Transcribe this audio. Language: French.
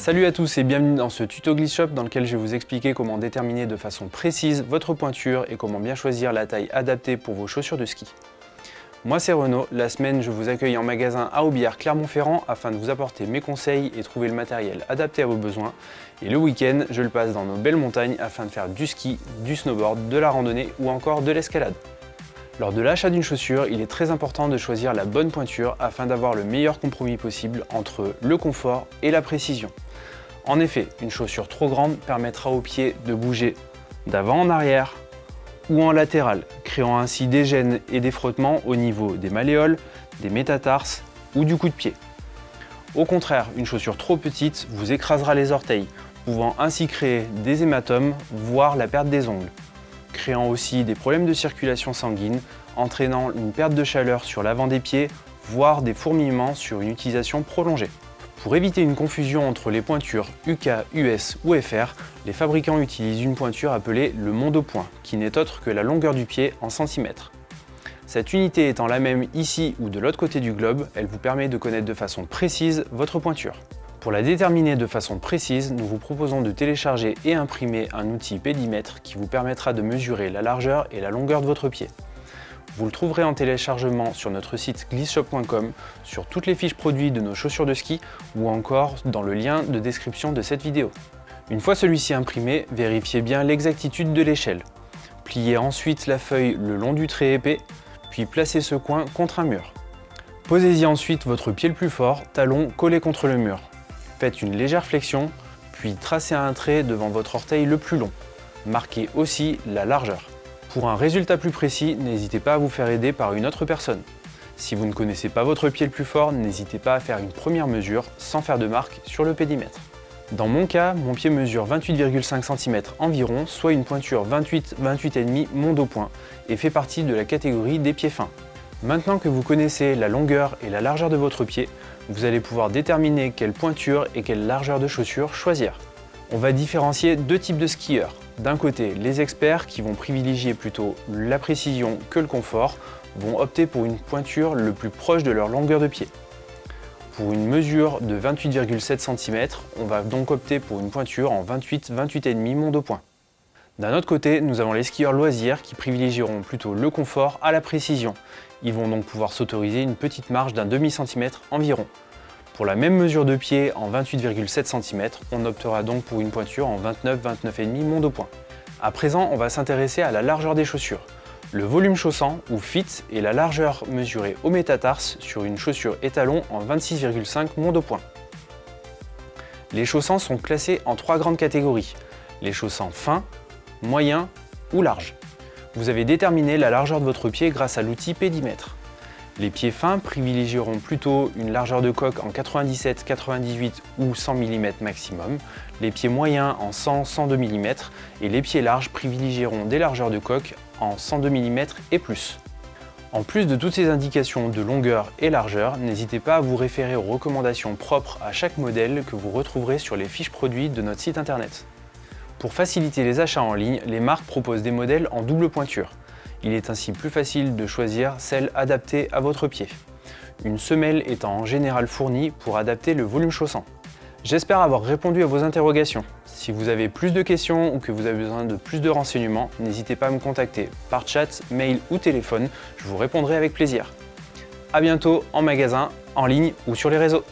Salut à tous et bienvenue dans ce tuto Glitch Shop dans lequel je vais vous expliquer comment déterminer de façon précise votre pointure et comment bien choisir la taille adaptée pour vos chaussures de ski. Moi c'est Renaud, la semaine je vous accueille en magasin à Aubière Clermont-Ferrand afin de vous apporter mes conseils et trouver le matériel adapté à vos besoins. Et le week-end, je le passe dans nos belles montagnes afin de faire du ski, du snowboard, de la randonnée ou encore de l'escalade. Lors de l'achat d'une chaussure, il est très important de choisir la bonne pointure afin d'avoir le meilleur compromis possible entre le confort et la précision. En effet, une chaussure trop grande permettra aux pieds de bouger d'avant en arrière ou en latéral, créant ainsi des gênes et des frottements au niveau des malléoles, des métatarses ou du coup de pied. Au contraire, une chaussure trop petite vous écrasera les orteils, pouvant ainsi créer des hématomes, voire la perte des ongles, créant aussi des problèmes de circulation sanguine, entraînant une perte de chaleur sur l'avant des pieds, voire des fourmillements sur une utilisation prolongée. Pour éviter une confusion entre les pointures UK, US ou FR, les fabricants utilisent une pointure appelée le monde point, qui n'est autre que la longueur du pied en centimètres. Cette unité étant la même ici ou de l'autre côté du globe, elle vous permet de connaître de façon précise votre pointure. Pour la déterminer de façon précise, nous vous proposons de télécharger et imprimer un outil pédimètre qui vous permettra de mesurer la largeur et la longueur de votre pied. Vous le trouverez en téléchargement sur notre site glissshop.com, sur toutes les fiches produits de nos chaussures de ski ou encore dans le lien de description de cette vidéo. Une fois celui-ci imprimé, vérifiez bien l'exactitude de l'échelle. Pliez ensuite la feuille le long du trait épais, puis placez ce coin contre un mur. Posez-y ensuite votre pied le plus fort, talon collé contre le mur. Faites une légère flexion, puis tracez un trait devant votre orteil le plus long. Marquez aussi la largeur. Pour un résultat plus précis, n'hésitez pas à vous faire aider par une autre personne. Si vous ne connaissez pas votre pied le plus fort, n'hésitez pas à faire une première mesure sans faire de marque sur le pédimètre. Dans mon cas, mon pied mesure 28,5 cm environ, soit une pointure 28-28,5 mon dos point, et fait partie de la catégorie des pieds fins. Maintenant que vous connaissez la longueur et la largeur de votre pied, vous allez pouvoir déterminer quelle pointure et quelle largeur de chaussure choisir. On va différencier deux types de skieurs. D'un côté, les experts qui vont privilégier plutôt la précision que le confort vont opter pour une pointure le plus proche de leur longueur de pied. Pour une mesure de 28,7 cm, on va donc opter pour une pointure en 28-28,5 mon de point. D'un autre côté, nous avons les skieurs loisirs qui privilégieront plutôt le confort à la précision. Ils vont donc pouvoir s'autoriser une petite marge d'un demi-centimètre environ. Pour la même mesure de pied en 28,7 cm, on optera donc pour une pointure en 29-29,5 mon de point. À présent, on va s'intéresser à la largeur des chaussures. Le volume chaussant, ou fit, est la largeur mesurée au métatarse sur une chaussure étalon en 26,5 mon de point. Les chaussants sont classés en trois grandes catégories. Les chaussants fins, moyens ou larges. Vous avez déterminé la largeur de votre pied grâce à l'outil pédimètre. Les pieds fins privilégieront plutôt une largeur de coque en 97, 98 ou 100 mm maximum, les pieds moyens en 100, 102 mm et les pieds larges privilégieront des largeurs de coque en 102 mm et plus. En plus de toutes ces indications de longueur et largeur, n'hésitez pas à vous référer aux recommandations propres à chaque modèle que vous retrouverez sur les fiches produits de notre site internet. Pour faciliter les achats en ligne, les marques proposent des modèles en double pointure. Il est ainsi plus facile de choisir celle adaptée à votre pied. Une semelle étant en général fournie pour adapter le volume chaussant. J'espère avoir répondu à vos interrogations. Si vous avez plus de questions ou que vous avez besoin de plus de renseignements, n'hésitez pas à me contacter par chat, mail ou téléphone, je vous répondrai avec plaisir. A bientôt en magasin, en ligne ou sur les réseaux.